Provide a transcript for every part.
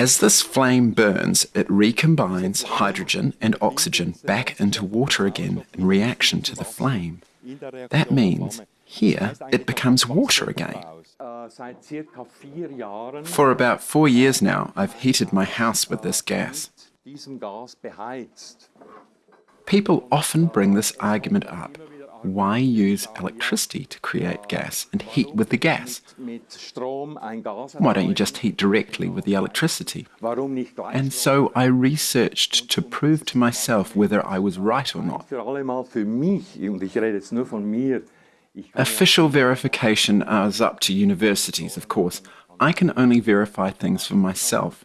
As this flame burns, it recombines hydrogen and oxygen back into water again in reaction to the flame. That means here it becomes water again. For about four years now, I've heated my house with this gas. People often bring this argument up. Why use electricity to create gas and heat with the gas? Why don't you just heat directly with the electricity? And so I researched to prove to myself whether I was right or not. Official verification is up to universities, of course. I can only verify things for myself.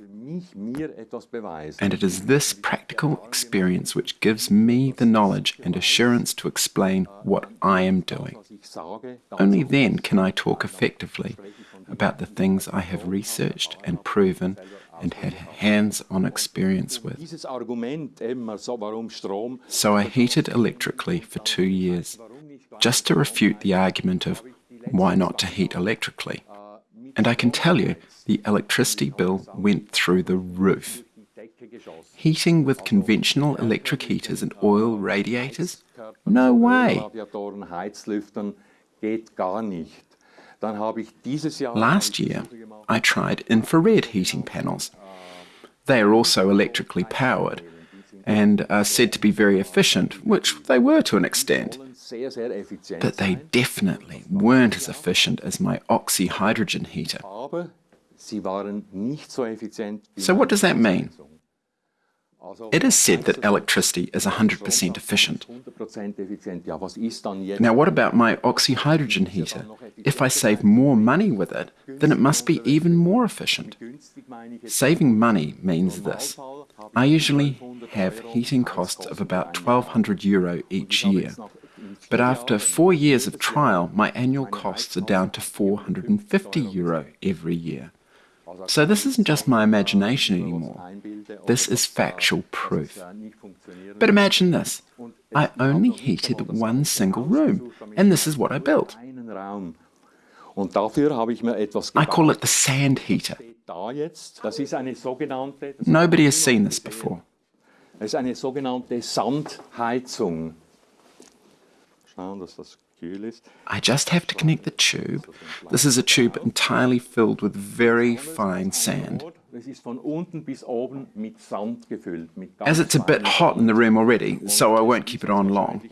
And it is this practical experience which gives me the knowledge and assurance to explain what I am doing. Only then can I talk effectively about the things I have researched and proven and had hands-on experience with. So I heated electrically for two years, just to refute the argument of why not to heat electrically. And I can tell you, the electricity bill went through the roof. Heating with conventional electric heaters and oil radiators? No way! Last year, I tried infrared heating panels. They are also electrically powered and are said to be very efficient, which they were to an extent. But they definitely weren't as efficient as my oxyhydrogen heater. So what does that mean? It is said that electricity is 100% efficient. Now what about my oxyhydrogen heater? If I save more money with it, then it must be even more efficient. Saving money means this. I usually have heating costs of about 1200 euro each year. But after four years of trial, my annual costs are down to 450 euro every year. So this isn't just my imagination anymore. This is factual proof. But imagine this. I only heated one single room, and this is what I built. I call it the sand heater. Nobody has seen this before. I just have to connect the tube. This is a tube entirely filled with very fine sand. As it's a bit hot in the room already, so I won't keep it on long.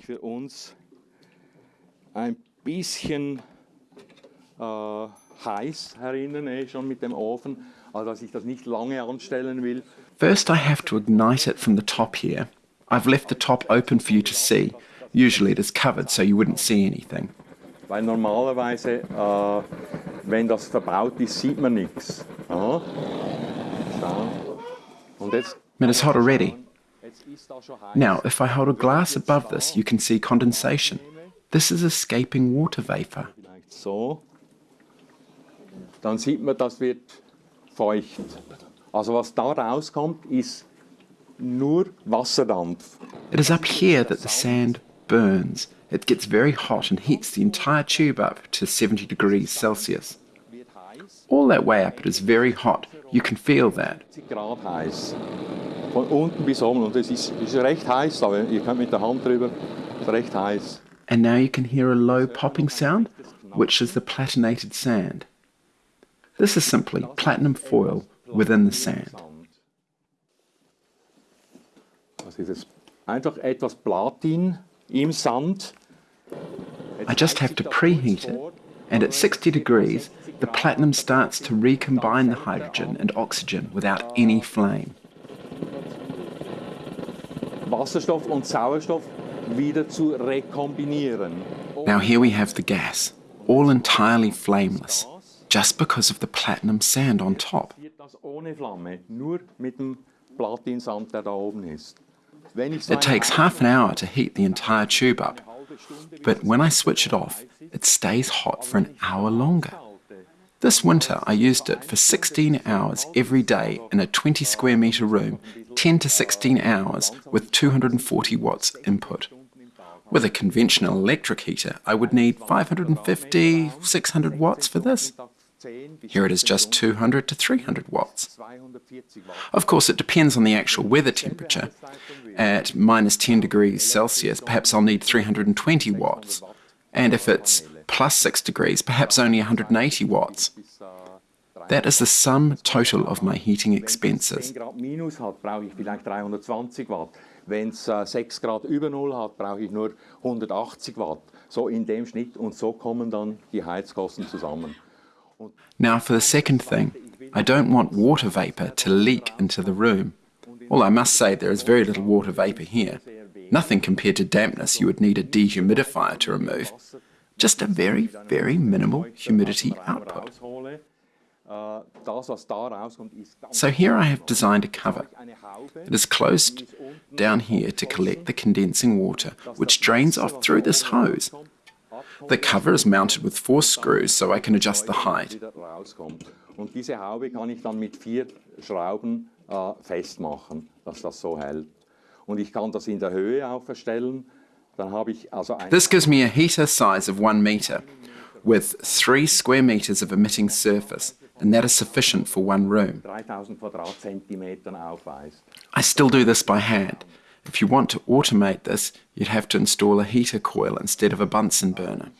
First I have to ignite it from the top here. I've left the top open for you to see. Usually it is covered so you wouldn't see anything. Weil normalerweise, äh, wenn das verbaut ist, sieht man nichts. Ah. Ja. Und jetzt it is hot already. Now, if I hold a glass above this, you can see condensation. This is escaping water vapor. So. Dann sieht man, das wird feucht. Also was da rauskommt, ist nur Wasserdampf. It is up here that the sand burns. It gets very hot and heats the entire tube up to 70 degrees Celsius. All that way up it is very hot. You can feel that. And now you can hear a low popping sound, which is the platinated sand. This is simply platinum foil within the sand. einfach etwas Platin. I just have to preheat it, and at 60 degrees, the platinum starts to recombine the hydrogen and oxygen without any flame. Wasserstoff und Sauerstoff wieder zu rekombinieren. Now here we have the gas, all entirely flameless, just because of the platinum sand on top. Ohne Flamme, nur mit dem Platinsand, der da oben ist. It takes half an hour to heat the entire tube up, but when I switch it off, it stays hot for an hour longer. This winter I used it for 16 hours every day in a 20 square metre room, 10 to 16 hours with 240 watts input. With a conventional electric heater, I would need 550, 600 watts for this. Here it is just 200 to 300 watts. Of course, it depends on the actual weather temperature. At minus 10 degrees Celsius, perhaps I'll need 320 watts. And if it's plus 6 degrees, perhaps only 180 watts. That is the sum total of my heating expenses. Wenn es äh, 6 Grad über Null hat, brauche ich nur 180 Watt. So in dem Schnitt und so kommen dann die Heizkosten zusammen. Now for the second thing, I don't want water vapour to leak into the room. Well, I must say there is very little water vapour here. Nothing compared to dampness you would need a dehumidifier to remove. Just a very, very minimal humidity output. So here I have designed a cover. It is closed down here to collect the condensing water, which drains off through this hose. The cover is mounted with four screws so I can adjust the height. Und diese Haube kann ich dann mit vier Schrauben äh, festmachen, dass das so hält. Und ich kann das in der Höhe auch verstellen. Dann habe ich also This gives me a heater size of one meter with three square meters of emitting surface and that is sufficient for one room. I still do this by hand. If you want to automate this, you'd have to install a heater coil instead of a Bunsen burner.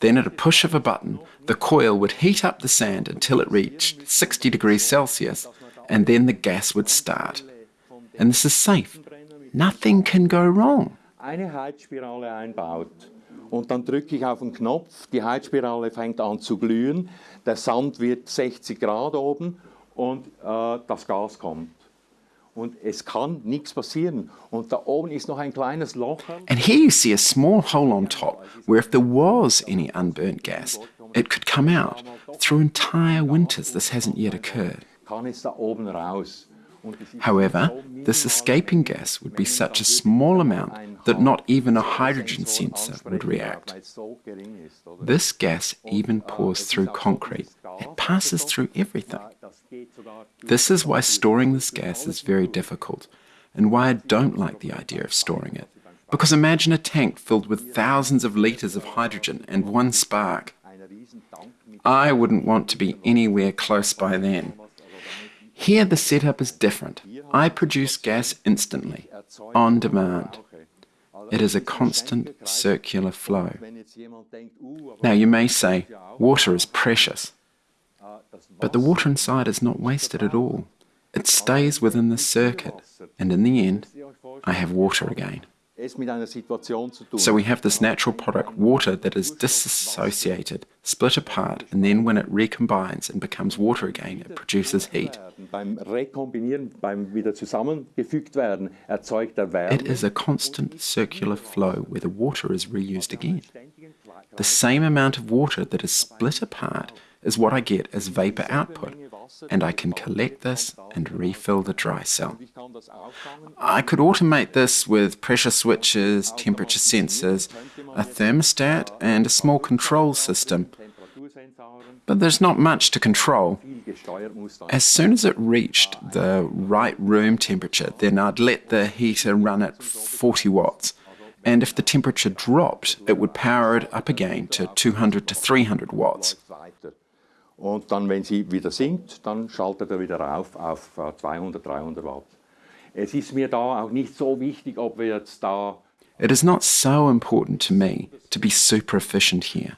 Then at a push of a button, the coil would heat up the sand until it reached 60 degrees Celsius, and then the gas would start. And this is safe. Nothing can go wrong. Eine Heizspirale einbaut und dann drücke ich auf den Knopf, die Heizspirale fängt an zu glühen, der Sand wird 60 Grad oben und äh, das Gas kommt. Und es kann nichts passieren. Und da oben ist noch ein kleines Loch. And here you see a small hole on top, where if there was any unburnt gas, it could come out. Through entire winters, this hasn't yet occurred. Kann es da oben raus. However, this escaping gas would be such a small amount that not even a hydrogen sensor would react. This gas even pours through concrete. It passes through everything. This is why storing this gas is very difficult, and why I don't like the idea of storing it. Because imagine a tank filled with thousands of litres of hydrogen and one spark. I wouldn't want to be anywhere close by then. Here the setup is different. I produce gas instantly, on demand. It is a constant circular flow. Now you may say, water is precious. But the water inside is not wasted at all. It stays within the circuit, and in the end, I have water again. So we have this natural product, water, that is dissociated, split apart, and then when it recombines and becomes water again, it produces heat. It is a constant circular flow where the water is reused again. The same amount of water that is split apart is what I get as vapor output, and I can collect this and refill the dry cell. I could automate this with pressure switches, temperature sensors, a thermostat, and a small control system. But there's not much to control. As soon as it reached the right room temperature, then I'd let the heater run at 40 watts. And if the temperature dropped, it would power it up again to 200 to 300 watts. Und dann, wenn sie wieder sinkt, dann schaltet er wieder auf auf 200, 300 Watt. Es ist mir da auch nicht so wichtig, ob wir jetzt da... It is not so important to me to be super efficient here.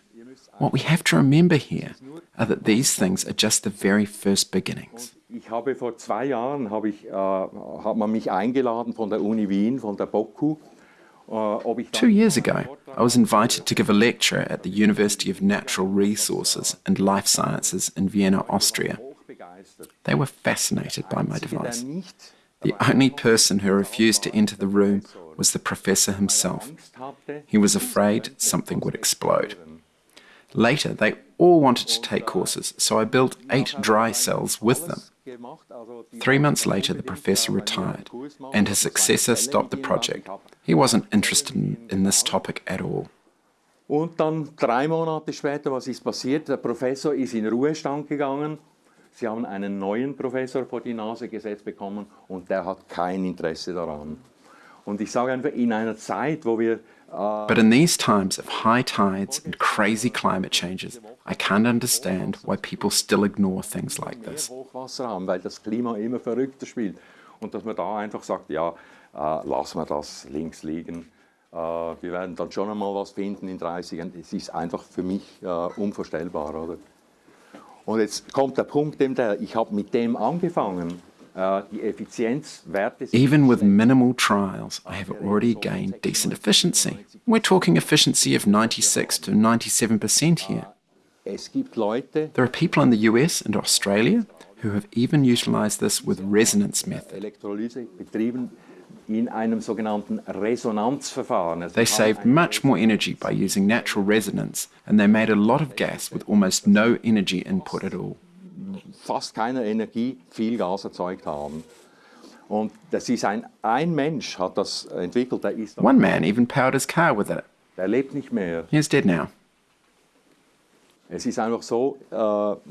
What we have to remember here are that these things are just the very first beginnings. Ich habe vor zwei Jahren, habe ich, äh, hat man mich eingeladen von der Uni Wien, von der BOKU, Two years ago, I was invited to give a lecture at the University of Natural Resources and Life Sciences in Vienna, Austria. They were fascinated by my device. The only person who refused to enter the room was the professor himself. He was afraid something would explode. Later, they all wanted to take courses, so I built eight dry cells with them. Three months later, the professor retired, and his successor stopped the project. He wasn't interested in, in this topic at all. Und dann drei Monate später, was ist passiert? Der Professor ist in Ruhestand gegangen. Sie haben einen neuen Professor vor die Nase gesetzt bekommen und der hat kein Interesse daran. Und ich sage einfach, in einer Zeit, wo wir But in these times of high tides and crazy climate changes, I can't understand why people still ignore things like this. Weil das Klima immer verrückter spielt. Und dass man da einfach sagt, ja, äh, lassen wir das links liegen. Äh, wir werden dann schon einmal was finden in 30 Jahren. Es ist einfach für mich äh, unvorstellbar, oder? Und jetzt kommt der Punkt, ich habe mit dem angefangen. Uh, Sind Even with minimal trials, I have already gained decent efficiency. We're talking efficiency of 96 to 97% ah, here. Es gibt Leute, There are people in the US and Australia who have even utilized this with resonance method. Elektrolyse betrieben in einem sogenannten Resonanzverfahren. Also They saved much more energy by using natural resonance, and they made a lot of gas with almost no energy input at all. Fast keiner Energie viel Gas erzeugt haben. Und das ist ein, ein Mensch hat das entwickelt, der ist, One man even powered his car with it. der lebt nicht mehr. He's dead now. Es ist einfach so, äh,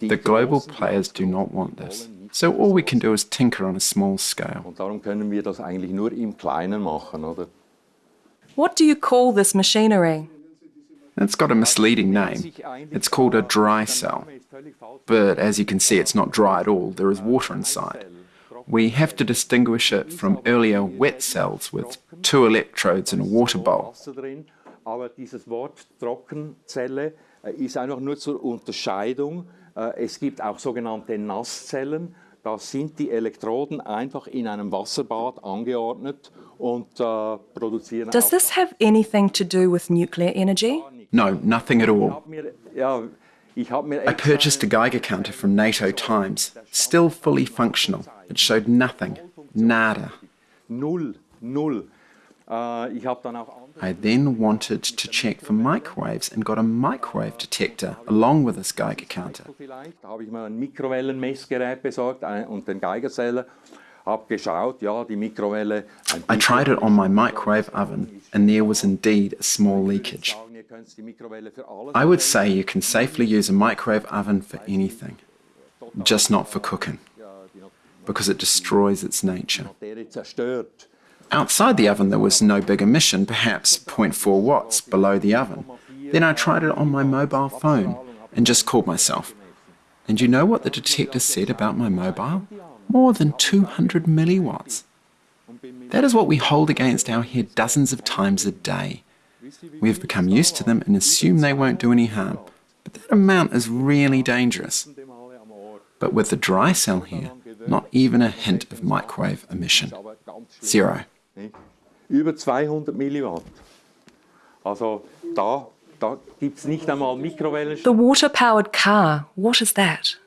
die The global players do not want this. So all we can do is tinker on a small scale. Und darum können wir das eigentlich nur im Kleinen machen, oder? What do you call this machinery? It's got a misleading name. It's called a dry cell. But as you can see, it's not dry at all. There is water inside. We have to distinguish it from earlier wet cells with two electrodes in a water bowl. Aber dieses Wort Trockenzelle äh, ist einfach nur zur Unterscheidung. Äh, Es gibt auch sogenannte Nasszellen. Da sind die Elektroden einfach in einem Wasserbad angeordnet und äh, produzieren Does this have anything to do with nuclear energy? No, nothing at all. hab mir, ja, ich habe mir I purchased a Geiger counter from NATO Times, still fully functional. It showed nothing. Nada. null, null. Ich habe dann auch andere I then wanted to check for microwaves and got a microwave detector along with this Geiger counter. Vielleicht. Da habe ich mir ein Mikrowellenmessgerät besorgt ein- und den Geigerzähler. Habe geschaut, ja, die Mikrowelle. I tried it on my microwave oven, and there was indeed a small leakage. Sagen, ihr könnt die Mikrowelle für alles I would say you can safely use a microwave oven for anything, just not for cooking, because it destroys its nature. Outside the oven, there was no big emission, perhaps 0.4 watts below the oven. Then I tried it on my mobile phone and just called myself. And you know what the detector said about my mobile? More than 200 milliwatts. That is what we hold against our head dozens of times a day. We have become used to them and assume they won't do any harm. But that amount is really dangerous. But with the dry cell here, not even a hint of microwave emission. Aber ganz schön, Zero. Über 200 Milliwatt. Also da, da gibt es nicht einmal Mikrowellen. The water powered car, what is that?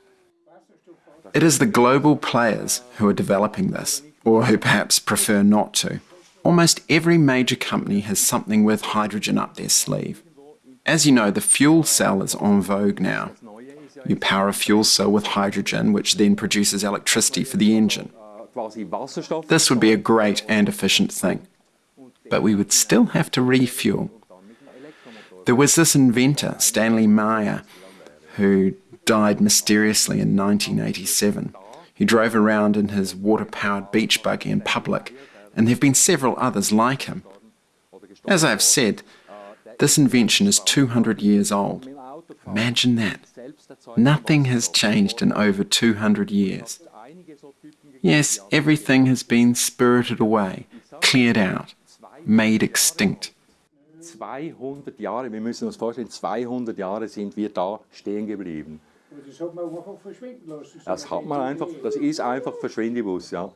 It is the global players who are developing this, or who perhaps prefer not to. Almost every major company has something with hydrogen up their sleeve. As you know, the fuel cell is en vogue now. You power a fuel cell with hydrogen, which then produces electricity for the engine. This would be a great and efficient thing. But we would still have to refuel. There was this inventor, Stanley Meyer, who died mysteriously in 1987. He drove around in his water powered beach buggy in public, and there have been several others like him. As I've said, this invention is 200 years old. Imagine that. Nothing has changed in over 200 years. Yes, everything has been spirited away, cleared out, made extinct. 200 Jahre, wir müssen uns vorstellen, 200 Jahre sind wir da stehen geblieben. Das hat man einfach. Das hat man einfach, das ist einfach Verschwindibus, ja.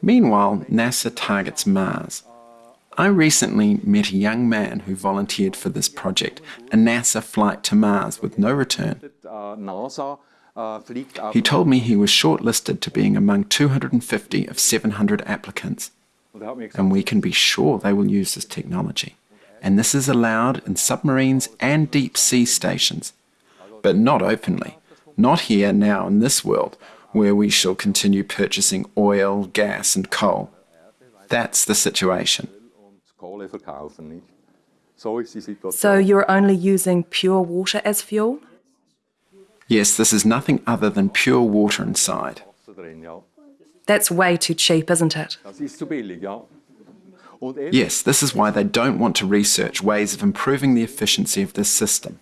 Meanwhile, NASA targets Mars. I recently met a young man who volunteered for this project, a NASA flight to Mars with no return. NASA uh, fliegt auf He told me he was shortlisted to being among 250 of 700 applicants, und hat mir gesagt, and we can be sure they will use this technology. And this is allowed in submarines and deep sea stations, but not openly. Not here now in this world, where we shall continue purchasing oil, gas, and coal. That's the situation. und Kohle verkaufen, nicht? So ist die Situation. So you're only using pure water as fuel? Yes, this is nothing other than pure water inside. Wasser drin, ja. That's way too cheap, isn't it? Das ist zu billig, ja. Und eben, Yes, this is why they don't want to research ways of improving the efficiency of this system.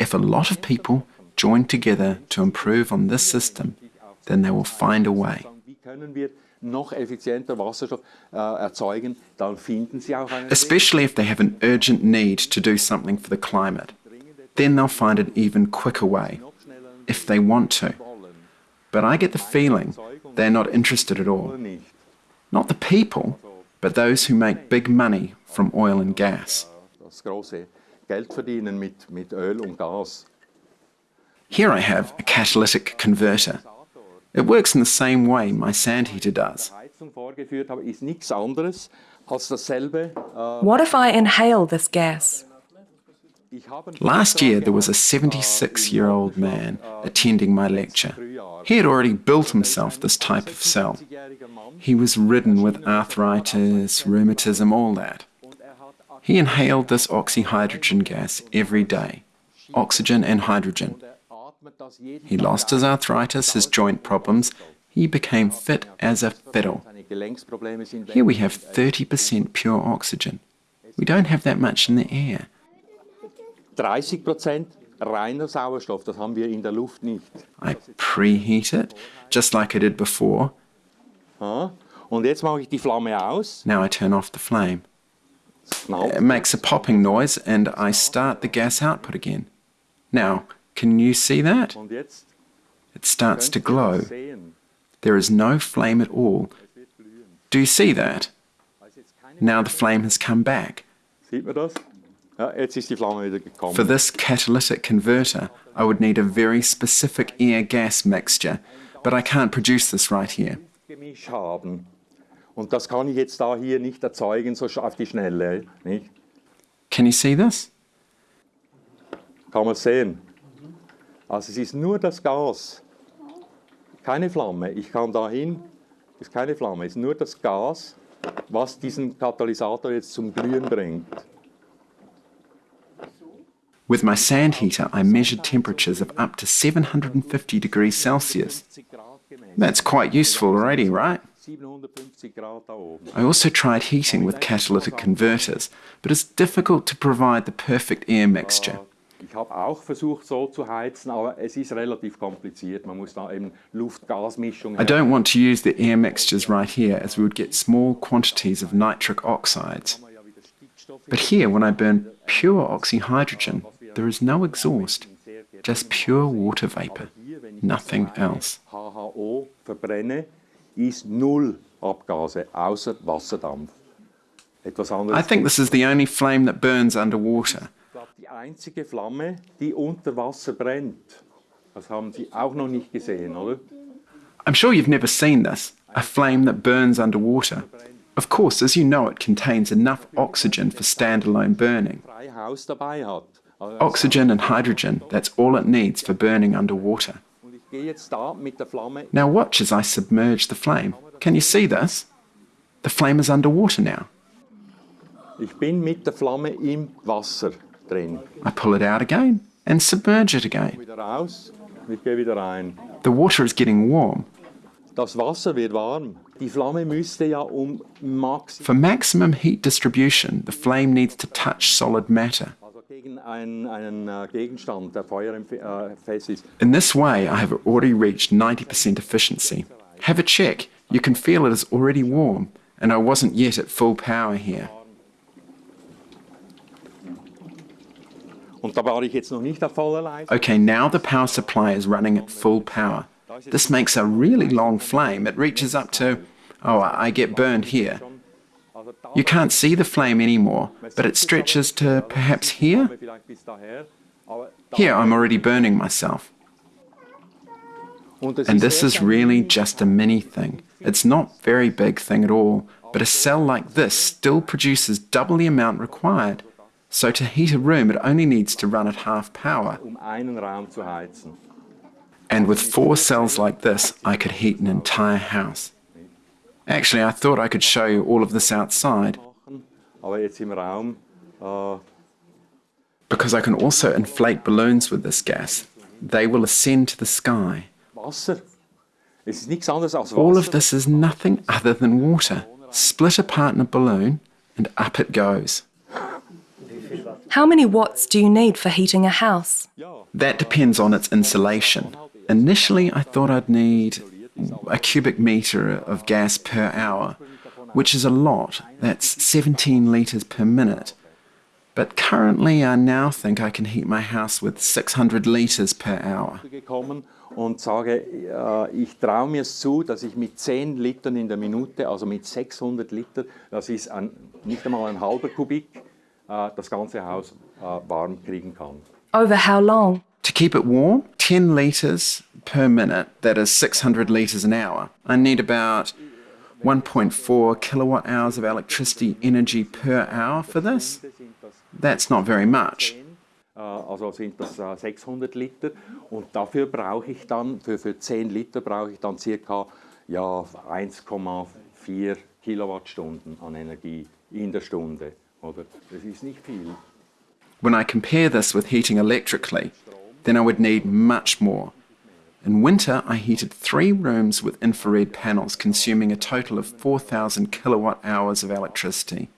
If a lot of people join together to improve on this system, then they will find a way. wie können wir noch effizienter Wasserstoff äh, erzeugen, dann finden sie auch einen Weg. Especially if they have an urgent need to do something for the climate. Then they'll find an even quicker way, if they want to. But I get the feeling they're not interested at all. Not the people, but those who make big money from oil and gas. Das große Geld verdienen mit, mit Öl und Gas. Here I have a catalytic converter. It works in the same way my sand heater does. Heizung vorgeführt habe, ist nichts anderes als dasselbe. Äh, What if I inhale this gas? Last year, there was a 76 year old man äh, attending my lecture. He had already built himself this type of cell. He was ridden with arthritis, rheumatism, all that. He inhaled this oxyhydrogen gas every day oxygen and hydrogen. He lost his arthritis, his joint problems. He became fit as a fiddle. Seine Gelenksprobleme sind weg. Here we have 30% pure oxygen. We don't have that much in the air. 30 Prozent reiner Sauerstoff, das haben wir in der Luft nicht. I preheat it, just like I did before. Und jetzt mache ich die Flamme aus. Now I turn off the flame. It makes a popping noise and I start the gas output again. Now, can you see that? It starts to glow. There is no flame at all. Do you see that? Now the flame has come back. Sieht man das? Ja, jetzt ist die Flamme wieder gekommen. For this catalytic converter, I would need a very specific air gas mixture, but I can't produce this right here. Und das kann ich jetzt da hier nicht erzeugen, so auf die Schnelle. Nicht? Can you see this? Kann man sehen. Also es ist nur das Gas. Keine Flamme. Ich kann dahin, es ist keine Flamme, es ist nur das Gas, was diesen Katalysator jetzt zum Glühen bringt. With my sand heater, I measured temperatures of up to 750 degrees Celsius. 70 Grad gemessen. That's quite useful already, right? 750 Grad da oben. I also tried heating with catalytic converters, but it's difficult to provide the perfect air mixture. Ah, ich habe auch versucht, so zu heizen, aber es ist relativ kompliziert. Man muss da eben Luft-Gas-Mischung I don't want to use the air mixtures right here as we would get small quantities of nitric oxides. But here, when I burn pure oxyhydrogen, there is no exhaust, just pure water vapor, nothing else. HHO verbrenne, ist null Abgase, außer Wasserdampf. Etwas anderes. I think this is the only flame that burns underwater. Die einzige Flamme, die unter Wasser brennt. Das haben Sie auch noch nicht gesehen, oder? I'm sure you've never seen this a flame that burns underwater. Of course, as you know, it contains enough oxygen for standalone burning. Frei Haus dabei hat. Also, Oxygen and hydrogen, that's all it needs for burning underwater. Now watch as I submerge the flame. Can you see this? The flame is underwater now. I pull it out again and submerge it again. The water is getting warm. For maximum heat distribution, the flame needs to touch solid matter. Also gegen einen, einen äh, Gegenstand, der feuerfest äh, ist. In this way, I have already reached 90% efficiency. Have a check. You can feel it is already warm, and I wasn't yet at full power here. Und da war ich jetzt noch nicht auf voller Leistung. Okay, now the power supply is running at full power. This makes a really long flame. It reaches up to, oh, I get burned here. You can't see the flame anymore, but it stretches to perhaps here. Here, I'm already burning myself. And this is really just a mini thing. It's not very big thing at all, but a cell like this still produces double the amount required. So to heat a room, it only needs to run at half power. And with four cells like this, I could heat an entire house. Actually, I thought I could show you all of this outside Machen. Aber jetzt im Raum, because I can also inflate balloons with this gas. They will ascend to the sky. Wasser. Es ist nichts anderes als All of this is nothing other than water, split apart in a balloon, and up it goes. How many watts do you need for heating a house? That depends on its insulation. Initially, I thought I'd need a cubic metre of gas per hour, which is a lot. That's 17 litres per minute. But currently, I now think I can heat my house with 600 litres per hour. gekommen und sage, äh, ich traue mir zu, dass ich mit 10 Litern in der Minute, also mit 600 Liter, das ist ein, nicht einmal ein halber Kubik, äh, das ganze Haus äh, warm kriegen kann. Over how long? To keep it warm, 10 litres per minute, that is 600 litres an hour. I need about 1.4 kilowatt hours of electricity energy per hour for this. That's not very much. Also sind das äh, 600 Liter und dafür brauche ich dann, für, für 10 Liter brauche ich dann circa ja, 1,4 Kilowattstunden an Energie in der Stunde. Oder? Das ist nicht viel. When I compare this with heating electrically, then I would need much more. In winter, I heated three rooms with infrared panels, consuming a total of 4,000 kilowatt hours of electricity.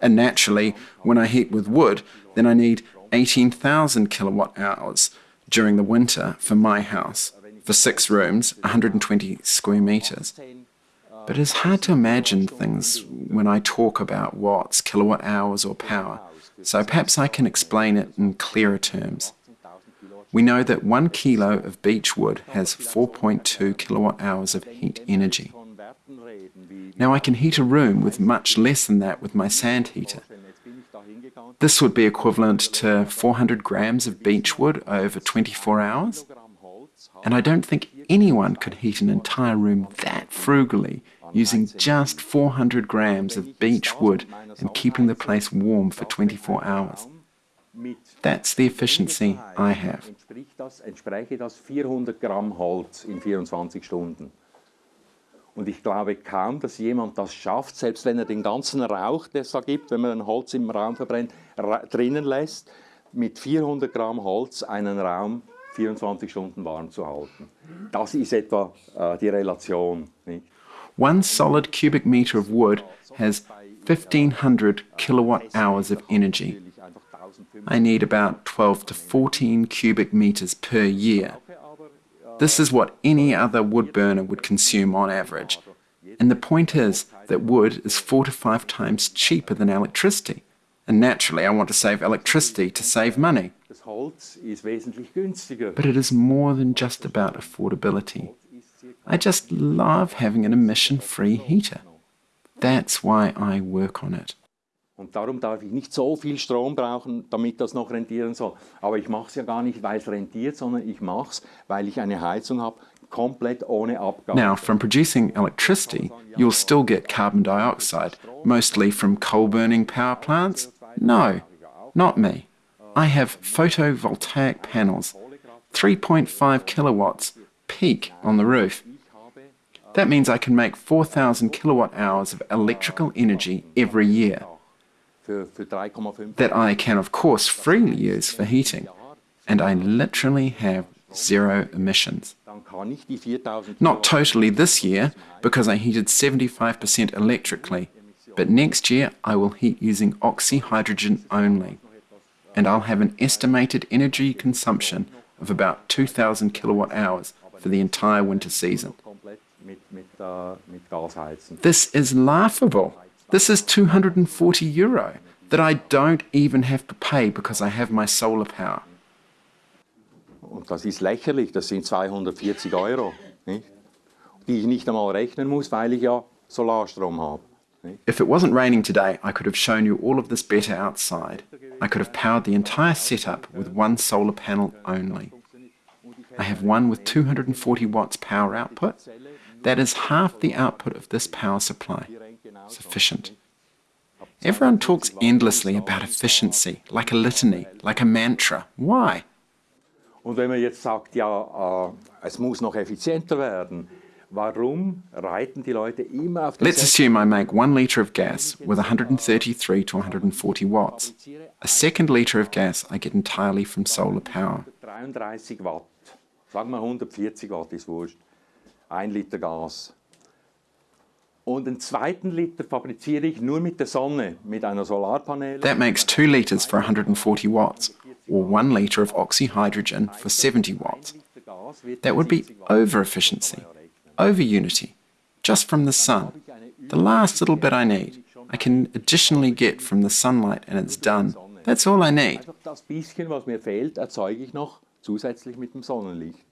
And naturally, when I heat with wood, then I need 18,000 kilowatt hours during the winter for my house, for six rooms, 120 square meters. But it's hard to imagine things when I talk about watts, kilowatt hours, or power, so perhaps I can explain it in clearer terms. We know that one kilo of beech wood has 4.2 kilowatt hours of heat energy. Now I can heat a room with much less than that with my sand heater. This would be equivalent to 400 grams of beech wood over 24 hours. And I don't think anyone could heat an entire room that frugally using just 400 grams of beech wood and keeping the place warm for 24 hours. That's the efficiency I have. Entspricht das, entspräche das 400 Gramm Holz in 24 Stunden. Und ich glaube kaum, dass jemand das schafft, selbst wenn er den ganzen Rauch, der es da gibt, wenn man ein Holz im Raum verbrennt, ra drinnen lässt, mit 400 Gramm Holz einen Raum 24 Stunden warm zu halten. Das ist etwa äh, die Relation. Nicht? One solid cubic meter of wood has 1500 kilowatt hours of energy. I need about 12 to 14 cubic meters per year. This is what any other wood burner would consume on average. And the point is that wood is four to five times cheaper than electricity. And naturally, I want to save electricity to save money. But it is more than just about affordability. I just love having an emission free heater. That's why I work on it. Und darum darf ich nicht so viel Strom brauchen, damit das noch rentieren soll. Aber ich mache es ja gar nicht, weil es rentiert, sondern ich mache es, weil ich eine Heizung habe, komplett ohne Abgas. Now, from producing electricity, you'll still get carbon dioxide, mostly from coal burning power plants? No, not me. I have photovoltaic panels, 3.5 kilowatts, peak on the roof. That means I can make 4,000 kilowatt hours of electrical energy every year Für, für 3,5 that I can, of course, freely use for heating. And I literally have zero emissions. dann kann ich die 4000 Not totally this year, because I heated 75% electrically, but next year I will heat using oxyhydrogen only. And I'll have an estimated energy consumption of about 2,000 kilowatt hours for the entire winter season. This is laughable. This is 240 euro that I don't even have to pay because I have my solar power. Und das ist lächerlich, das sind 240 Euro, nicht? die ich nicht einmal rechnen muss, weil ich ja Solarstrom habe. If it wasn't raining today, I could have shown you all of this better outside. I could have powered the entire setup with one solar panel only. I have one with 240 watts power output. That is half the output of this power supply. Sufficient. Everyone talks endlessly about efficiency, like a litany, like a mantra. Why? Und wenn man jetzt sagt, ja, äh, es muss noch effizienter werden, warum reiten die Leute immer auf Let's assume I make one litre of gas with 133 to 140 watts. A second litre of gas I get entirely from solar power. 33 Watt. Sagen wir 140 Watt ist wurscht. Ein Liter Gas. Und den zweiten Liter fabriziere ich nur mit der Sonne, mit einer Solarpaneele. That makes 2 litres for 140 watts, or 1 litre of oxyhydrogen for 70 watts. That would be over efficiency, over unity, just from the sun. The last little bit I need, I can additionally get from the sunlight and it's done. That's all I need. Das bisschen, was mir fehlt, erzeuge ich noch zusätzlich mit dem Sonnenlicht.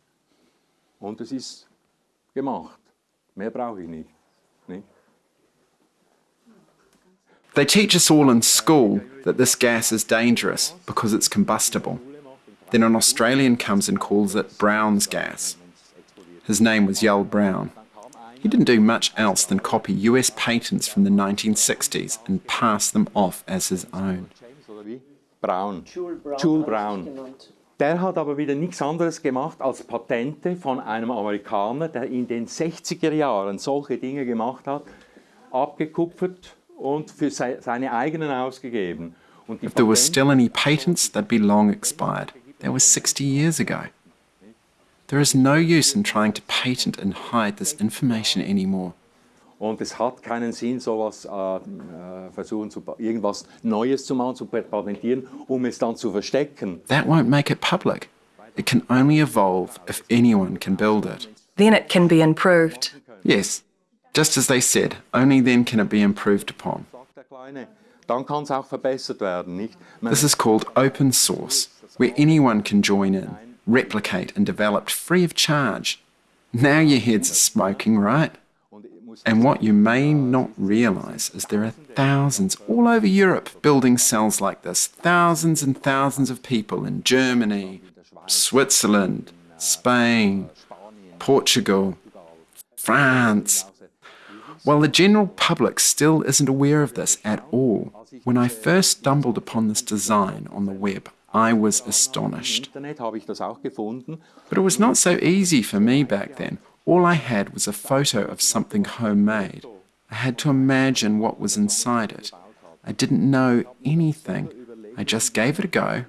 Und es ist gemacht. Mehr brauche ich nicht. They teach us all in school that this gas is dangerous because it's combustible. Then an Australian comes and calls it Brown's gas. His name was Yull Brown. He didn't do much else than copy US patents from the 1960s and pass them off as his own. Oder wie? Brown. Jules Brown. Der hat aber wieder nichts anderes gemacht als Patente von einem Amerikaner, der in den 60er Jahren solche Dinge gemacht hat, abgekupfert und für se seine eigenen ausgegeben. If there Patente- still any patents, they'd be long expired. That was 60 years ago. There is no use in trying to patent and hide this information anymore. Und es hat keinen Sinn, sowas äh, äh, versuchen, zu, pa- irgendwas Neues zu machen, zu patentieren, um es dann zu verstecken. That won't make it public. It can only evolve if anyone can build it. Then it can be improved. Yes, just as they said, only then can it be improved upon. Sagt der Kleine. Dann kann auch verbessert werden, nicht? This is called open source, where anyone can join in, replicate, and develop free of charge. Now your heads are smoking, right? Und ich muss And what you may not realize is there are thousands all over Europe building cells like this. Thousands and thousands of people in Germany, Switzerland, Spain, Portugal, France. While the general public still isn't aware of this at all, when I first stumbled upon this design on the web, I was astonished. Internet habe ich das auch gefunden. But it was not so easy for me back then. All I had was a photo of something homemade. I had to imagine what was inside it. I didn't know anything. I just gave it a go,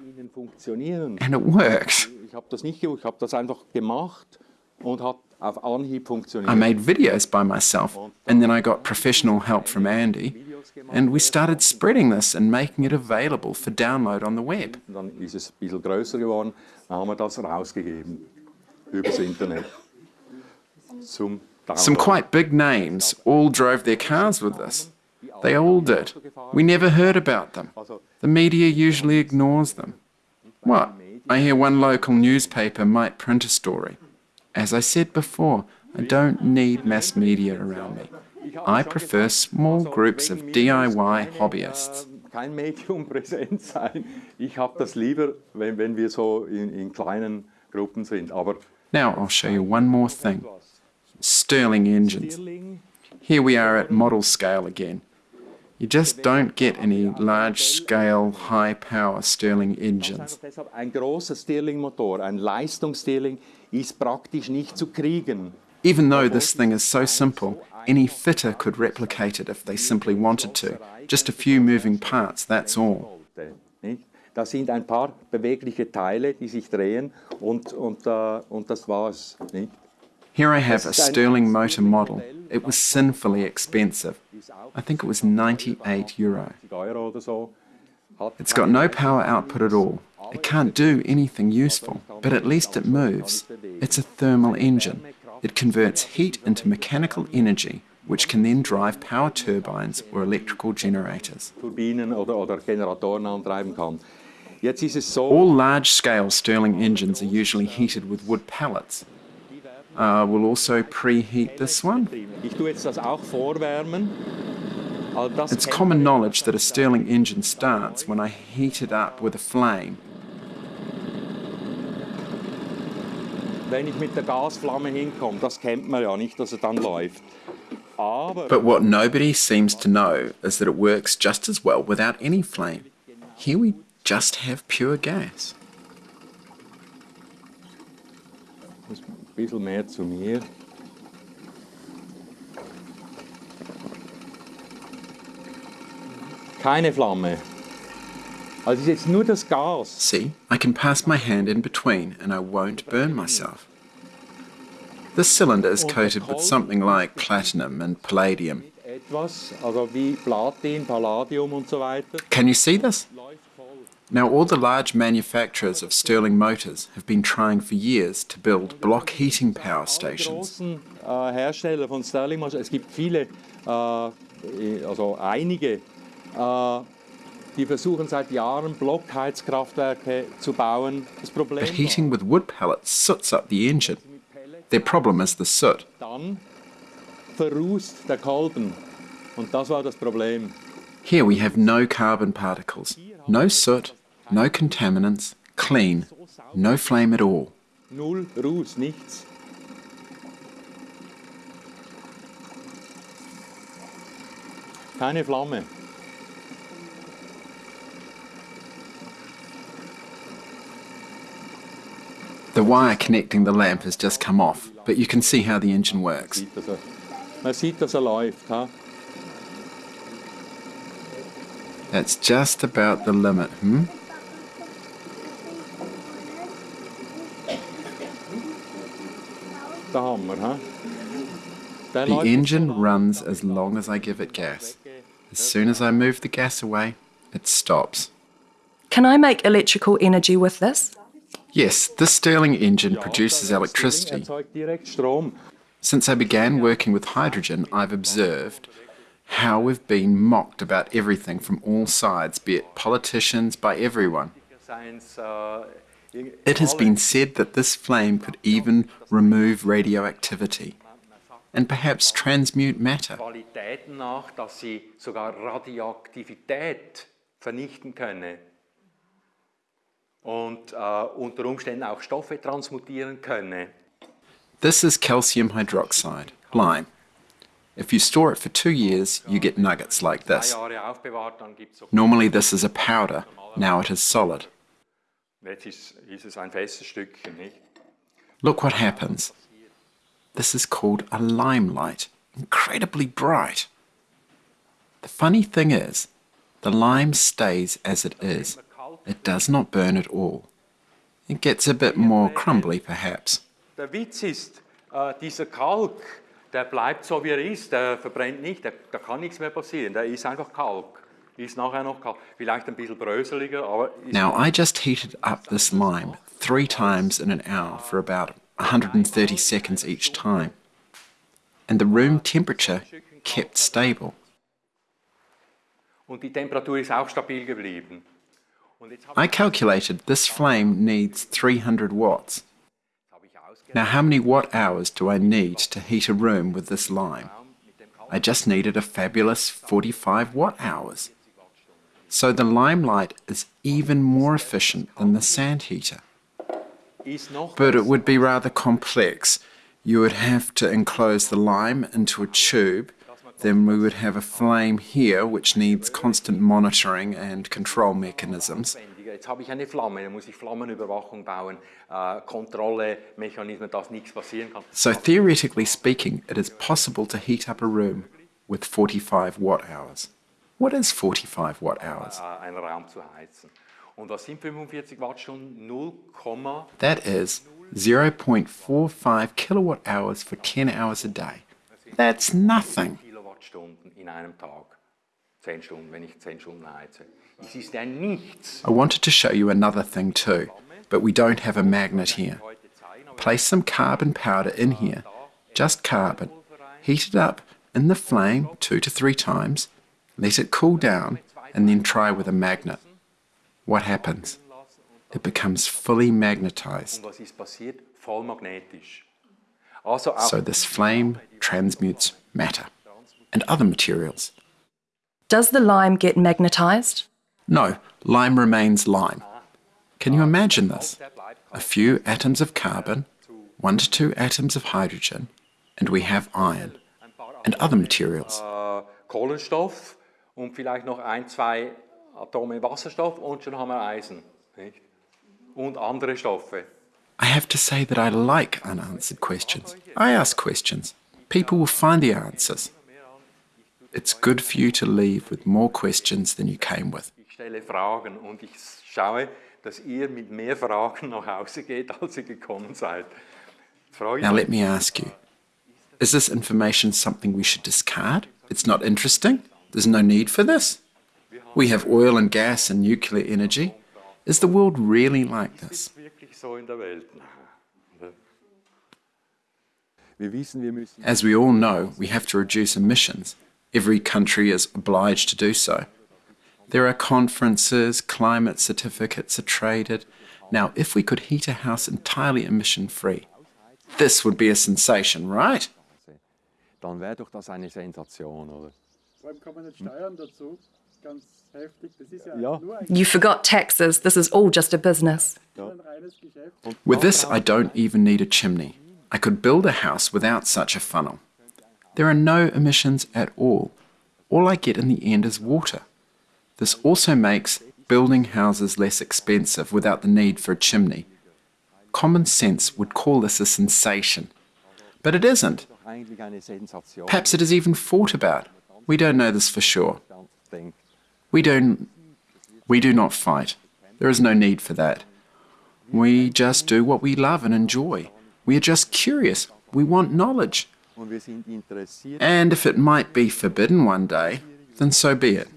and it worked. Ich habe das nicht gewusst, ich habe das einfach gemacht und hat auf Anhieb funktioniert. I made videos by myself, and then I got professional help from Andy, and we started spreading this and making it available for download on the web. Some quite big names all drove their cars with this. They all did. We never heard about them. The media usually ignores them. What? I hear one local newspaper might print a story. As I said before, I don't need mass media around me. I prefer small groups of DIY hobbyists. Äh, Kein Medium präsent sein. Ich habe das lieber, wenn, wenn wir so in, in kleinen Gruppen sind. Aber Now I'll show you one more thing. Stirling engines. Here we are at model scale again. You just don't get any large scale, high power Stirling engines. ein großer Stirling-Motor, ein Leistungsstirling, ist praktisch nicht zu kriegen. Even though this thing is so simple, any fitter could replicate it if they simply wanted to. Just a few moving parts, that's all. Da sind ein paar bewegliche Teile, die sich drehen und, und, äh, und das war's. Nicht? Here I have a Stirling motor model. It was sinfully expensive. I think it was 98 euro. 50 Euro oder so. Hat It's got no power output at all. It can't do anything useful, but at least it moves. It's a thermal engine. It converts heat into mechanical energy, which can then drive power turbines or electrical generators. Turbinen oder, oder Generatoren antreiben kann. Jetzt ist es so, All large scale Stirling engines are usually heated with wood pellets. Uh, we'll also preheat this one. ich tue jetzt das auch vorwärmen. Also das It's common knowledge that a Stirling engine starts when I heat it up with a flame. wenn ich mit der Gasflamme hinkomme, das kennt man ja nicht, dass er dann läuft. Aber But what nobody seems to know is that it works just as well without any flame. Here we just have pure gas. ein bisschen mehr zu mir. Keine Flamme. Also ist jetzt nur das Gas. See, I can pass my hand in between and I won't burn myself. This cylinder is coated with something like platinum and palladium. etwas, also wie Platin, Palladium und so weiter. Can you see this? Now, all the large manufacturers of Stirling motors have been trying for years to build block heating power stations. großen äh, Hersteller von Stirling es gibt viele, äh, also einige, äh, die versuchen seit Jahren Blockheizkraftwerke zu bauen. Das Problem But heating with wood pellets soots up the engine. Their problem is the soot. dann verrußt der Kolben. Und das war das Problem. Here we have no carbon particles, no soot, no contaminants, clean, no flame at all. Null Ruß, nichts. Keine Flamme. The wire connecting the lamp has just come off, but you can see how the engine works. Man sieht, dass er läuft. Ha? That's just about the limit, hmm? Der Hammer. Ha? Der The engine runs as long as I give it gas. As soon as I move the gas away, it stops. Can I make electrical energy with this? Yes, this Stirling engine produces electricity. erzeugt direkt Strom. Since I began working with hydrogen, I've observed how we've been mocked about everything from all sides, be it politicians, by everyone. It has been said that this flame could even remove radioactivity and perhaps transmute matter. Und unter Umständen auch Stoffe transmutieren könne. This is calcium hydroxide, lime. If you store it for two years, you get nuggets like this. Normally, this is a powder, now it is solid. Look what happens. This is called a limelight, incredibly bright. The funny thing is, the lime stays as it is. It does not burn at all. It gets a bit more crumbly, perhaps. Der Witz ist, äh, dieser Kalk, der bleibt so wie er ist, der verbrennt nicht, da kann nichts mehr passieren, der ist einfach Kalk. Ist nachher noch Kalk. Vielleicht ein bisschen bröseliger, aber ist Now, I just heated up this lime three times in an hour for about 130 seconds each time, and the room temperature kept stable. und die Temperatur ist auch stabil geblieben. Und jetzt habe I calculated this flame needs 300 watts. hab ich ausgerechnet, Now, how many watt hours do I need to heat a room with this lime? mit dem Kalk I just needed a fabulous 45 watt hours. So the limelight is even more efficient than the sand heater. But it would be rather complex. You would have to enclose the lime into a tube. Then we would have a flame here, which needs constant monitoring and control mechanisms. Jetzt habe ich eine Flamme, dann muss ich Flammenüberwachung bauen, äh, Kontrolle, Mechanismen, dass nichts passieren kann. So, theoretically speaking, it is possible to heat up a room with 45 watt hours. What is 45 watt hours? Ah, Einen Raum zu heizen. Und was sind 45 Wattstunden? 0, That is 0.45 kilowatt hours for 10 hours a day. That's nothing. Kilowattstunden in einem Tag. 10 Stunden, wenn ich 10 Stunden heize. Es ist ja nichts. I wanted to show you another thing too, but we don't have a magnet here. Heute zeigen, aber Place some carbon powder in here, just carbon. Heat it up in the flame two to three times, let it cool down, and then try with a magnet. What happens? It becomes fully magnetized. und was ist passiert? Voll magnetisch. Also auch So this flame transmutes matter and other materials. Does the lime get magnetized? No, lime remains lime. Can you imagine this? A few atoms of carbon, one to two atoms of hydrogen, and we have iron and other materials. Äh, und vielleicht noch ein, zwei Atome Wasserstoff und schon haben wir Eisen. Nicht? Und andere Stoffe. I have to say that I like unanswered questions. I ask questions. People will find the answers. It's good for you to leave with more questions than you came with. Ich stelle Fragen und ich schaue, dass ihr mit mehr Fragen nach Hause geht, als ihr gekommen seid. Now, let me ask you is this information something we should discard It's not interesting? There's no need for this? We have oil and gas and nuclear energy. Is the world really like this? As we all know, we have to reduce emissions. Every country is obliged to do so. There are conferences, climate certificates are traded. Now, if we could heat a house entirely emission free, this would be a sensation, right? Dann wäre doch das eine Sensation, oder? Vor allem kommen jetzt Steuern dazu. Ganz heftig. Das ist ja, Ja. nur ein You forgot taxes. This is all just a business. With this, I don't even need a chimney. I could build a house without such a funnel. There are no emissions at all. All I get in the end is water. This also makes building houses less expensive without the need for a chimney. Common sense would call this a sensation. But it isn't. Doch eigentlich eine Sensation. Perhaps it is even thought about. We don't know this for sure. We don't we do not fight. There is no need for that. We just do what we love and enjoy. We are just curious. We want knowledge. And if it might be forbidden one day, then so be it.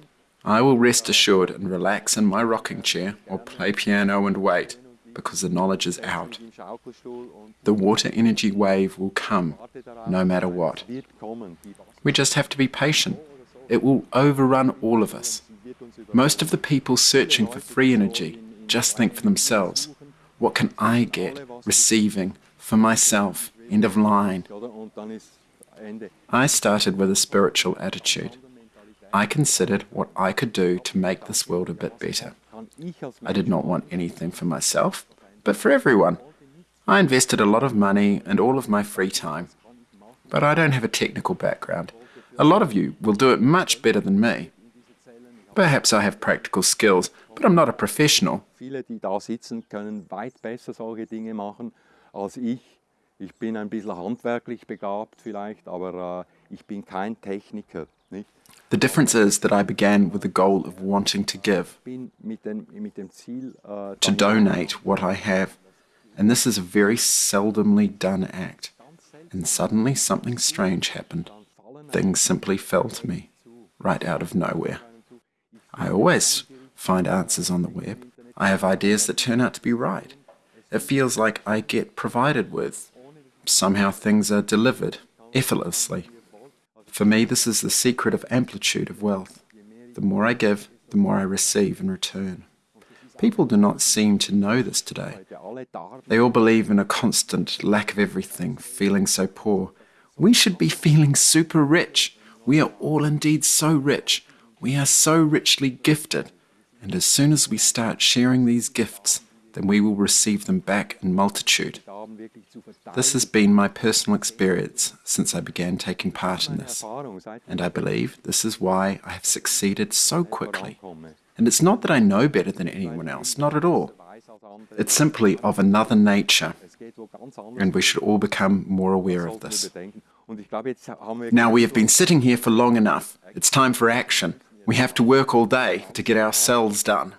I will rest assured and relax in my rocking chair or play piano and wait because the knowledge is out. The water energy wave will come no matter what. We just have to be patient. It will overrun all of us. Most of the people searching for free energy just think for themselves. What can I get? Receiving for myself. End of line. I started with a spiritual attitude. I considered what I could do to make this world a bit better. I did not want anything for myself, but for everyone. I invested a lot of money and all of my free time. But I don't have a technical background. A lot of you will do it much better than me. Perhaps I have practical skills, but I'm not a professional. Viele, die da sitzen, können weit besser solche Dinge machen als ich. Ich bin ein bisschen handwerklich begabt vielleicht, aber äh, ich bin kein Techniker. Nicht? The difference is that I began with the goal of wanting to give, mit dem, mit dem Ziel, äh, to donate what I have, and this is a very seldomly done act. And suddenly something strange happened. Things simply fell to me, right out of nowhere. I always find answers on the web. I have ideas that turn out to be right. It feels like I get provided with. Somehow things are delivered effortlessly. For me, this is the secret of amplitude of wealth. The more I give, the more I receive in return. People do not seem to know this today. They all believe in a constant lack of everything, feeling so poor. We should be feeling super rich. We are all indeed so rich. We are so richly gifted. And as soon as we start sharing these gifts, then we will receive them back in multitude. This has been my personal experience since I began taking part in this. And I believe this is why I have succeeded so quickly. And it's not that I know better than anyone else, not at all. It's simply of another nature. And we should all become more aware of this. Now we have been sitting here for long enough. It's time for action. We have to work all day to get our cells done.